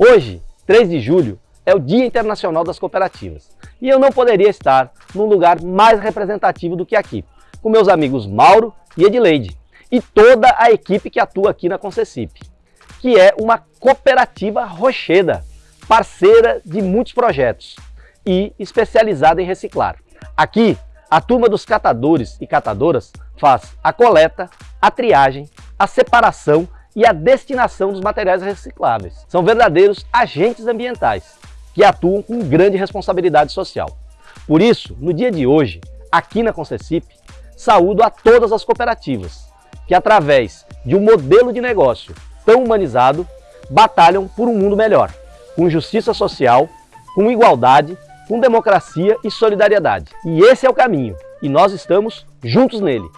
Hoje, 3 de julho, é o Dia Internacional das Cooperativas. E eu não poderia estar num lugar mais representativo do que aqui, com meus amigos Mauro e Edileide, e toda a equipe que atua aqui na Concessip, que é uma cooperativa rocheda, parceira de muitos projetos e especializada em reciclar. Aqui, a turma dos catadores e catadoras faz a coleta, a triagem, a separação e a destinação dos materiais recicláveis. São verdadeiros agentes ambientais que atuam com grande responsabilidade social. Por isso, no dia de hoje, aqui na Concessip, saúdo a todas as cooperativas que, através de um modelo de negócio tão humanizado, batalham por um mundo melhor, com justiça social, com igualdade, com democracia e solidariedade. E esse é o caminho, e nós estamos juntos nele.